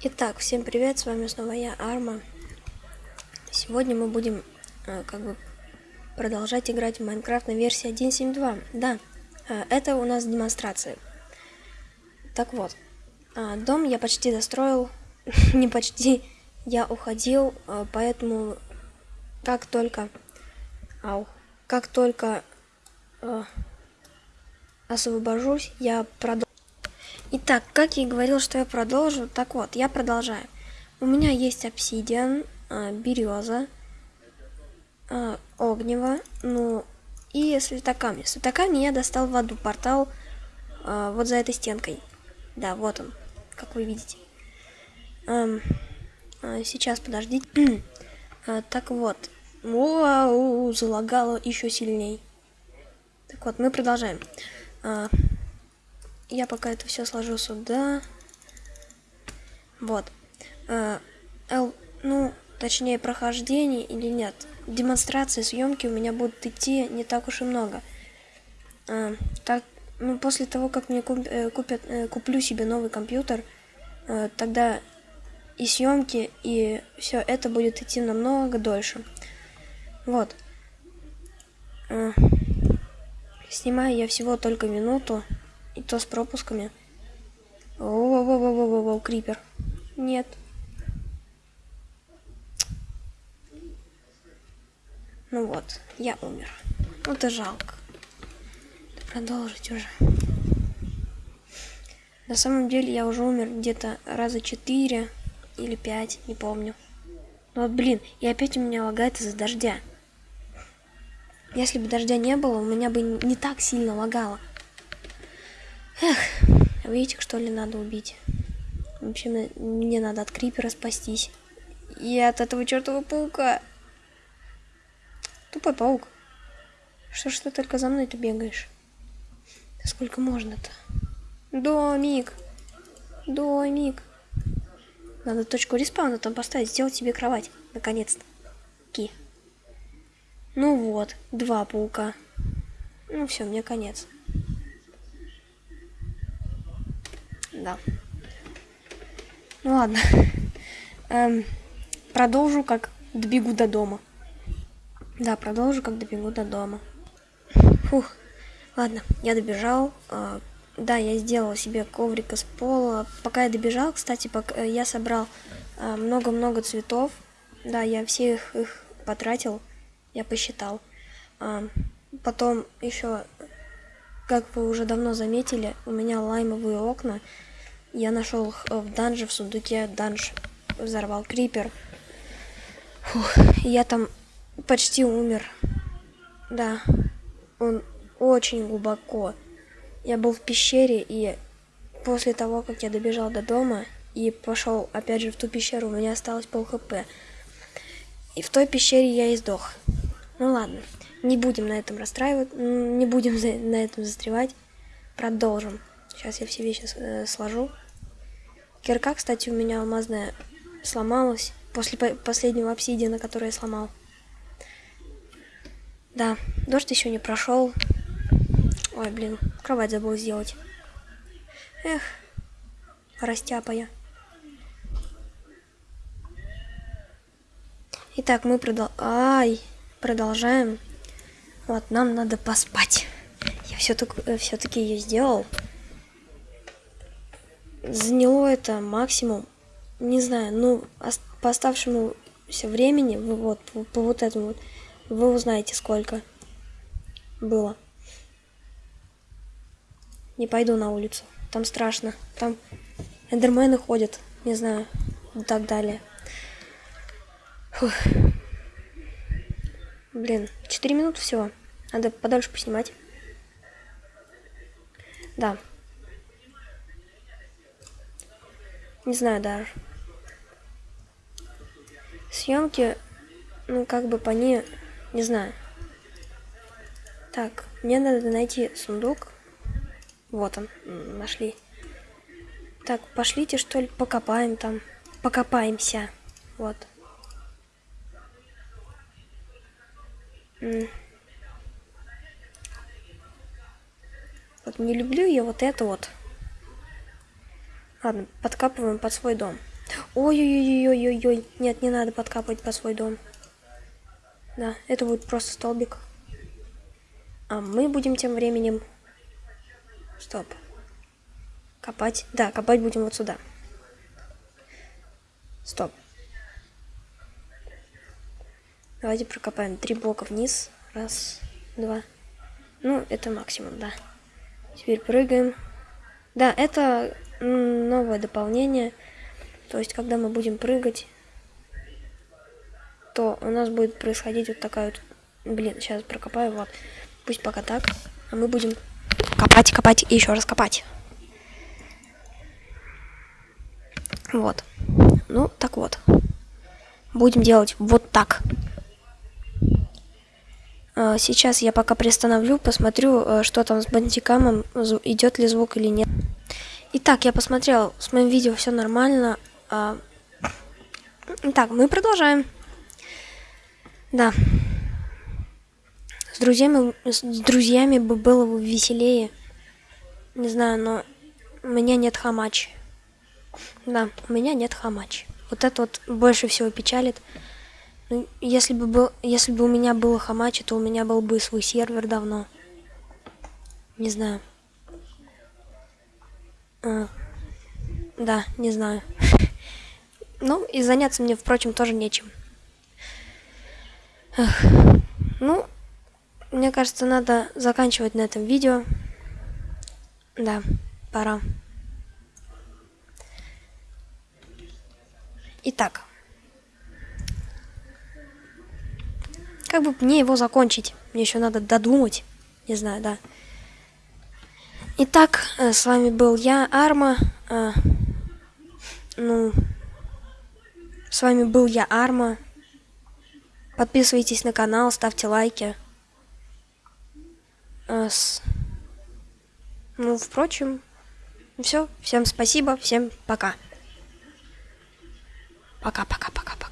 Итак, всем привет, с вами снова я, Арма. Сегодня мы будем э, как бы продолжать играть в Майнкрафт на версии 1.7.2. Да, э, это у нас демонстрация. Так вот, э, дом я почти достроил, не почти, я уходил, э, поэтому как только, ау, как только э, освобожусь, я продолжу. Итак, как я и говорил, что я продолжу, так вот, я продолжаю. У меня есть обсидиан, э, береза, огнево, ну и светокамни. Светокамни я достал в аду портал э, вот за этой стенкой. Да, вот он, как вы видите. Эм, э, сейчас, подождите. так вот. Вау, залагало еще сильней. Так вот, мы продолжаем. Э, я пока это все сложу сюда. Вот. Э, L, ну, точнее, прохождение или нет. Демонстрации, съемки у меня будут идти не так уж и много. Э, так, ну, после того, как мне куп, э, купят, э, куплю себе новый компьютер, э, тогда и съемки, и все это будет идти намного дольше. Вот. Э, снимаю я всего только минуту. И то с пропусками. Воу-воу-воу-воу-воу, крипер. Нет. Ну вот, я умер. Ну это жалко. Продолжить уже. На самом деле я уже умер где-то раза четыре или пять, не помню. Ну вот, блин, и опять у меня лагает из-за дождя. Если бы дождя не было, у меня бы не так сильно лагало. Эх, видите, что ли надо убить? В общем, мне надо от крипера спастись. И от этого чертового паука. Тупой паук. Что ж ты только за мной-то бегаешь? Сколько можно-то? Домик. Домик. Надо точку респауна там поставить, сделать себе кровать. Наконец-то. Ки. Ну вот, два паука. Ну все, мне конец. Да. Ну ладно. Эм, продолжу, как добегу до дома. Да, продолжу, как добегу до дома. Фух. Ладно, я добежал. Э, да, я сделал себе коврик из пола. Пока я добежал, кстати, пока я собрал э, много-много э, цветов. Да, я все их, их потратил. Я посчитал. Э, потом еще, как вы уже давно заметили, у меня лаймовые окна. Я нашел их в данже, в сундуке данж. Взорвал крипер. Фух, я там почти умер. Да, он очень глубоко. Я был в пещере, и после того, как я добежал до дома и пошел опять же в ту пещеру, у меня осталось пол хп. И в той пещере я и сдох. Ну ладно, не будем на этом расстраивать, не будем на этом застревать. Продолжим. Сейчас я все вещи э, сложу. Кирка, кстати, у меня алмазная сломалась после по последнего обсидиана, который я сломал. Да, дождь еще не прошел. Ой, блин, кровать забыл сделать. Эх, растяпая. Итак, мы продол... Ай, продолжаем. Вот, нам надо поспать. Я все-таки э, все ее сделал заняло это максимум, не знаю, ну, по оставшемуся времени, вот, по, по вот этому вот, вы узнаете, сколько было. Не пойду на улицу, там страшно, там эндермены ходят, не знаю, и так далее. Фух. Блин, 4 минуты всего. Надо подольше поснимать. Да, Не знаю даже. Съемки, ну, как бы по ней, не знаю. Так, мне надо найти сундук. Вот он, нашли. Так, пошлите, что ли, покопаем там. Покопаемся. Вот. Вот не люблю я вот это вот. Ладно, подкапываем под свой дом. Ой-ой-ой-ой-ой-ой. Нет, не надо подкапывать по свой дом. Да, это будет просто столбик. А мы будем тем временем... Стоп. Копать. Да, копать будем вот сюда. Стоп. Давайте прокопаем три блока вниз. Раз, два. Ну, это максимум, да. Теперь прыгаем. Да, это новое дополнение. То есть, когда мы будем прыгать, то у нас будет происходить вот такая вот... Блин, сейчас прокопаю, вот. Пусть пока так. А мы будем копать, копать и еще раз копать. Вот. Ну, так вот. Будем делать вот так. Сейчас я пока приостановлю, посмотрю, э, что там с бандикамом, идет ли звук или нет. Итак, я посмотрел, с моим видео все нормально. А, итак, мы продолжаем. Да. С друзьями, с друзьями бы было бы веселее. Не знаю, но у меня нет хамач. Да, у меня нет хамач. Вот это вот больше всего печалит. Ну, если бы, был, если бы у меня было хамачи, то у меня был бы свой сервер давно. Не знаю. А, да, не знаю. Ну, и заняться мне, впрочем, тоже нечем. Эх. Ну, мне кажется, надо заканчивать на этом видео. Да, пора. Итак. Как бы мне его закончить? Мне еще надо додумать. Не знаю, да. Итак, э, с вами был я, Арма. А, ну, с вами был я, Арма. Подписывайтесь на канал, ставьте лайки. С... Ну, впрочем, все. Всем спасибо, всем пока. Пока-пока-пока-пока.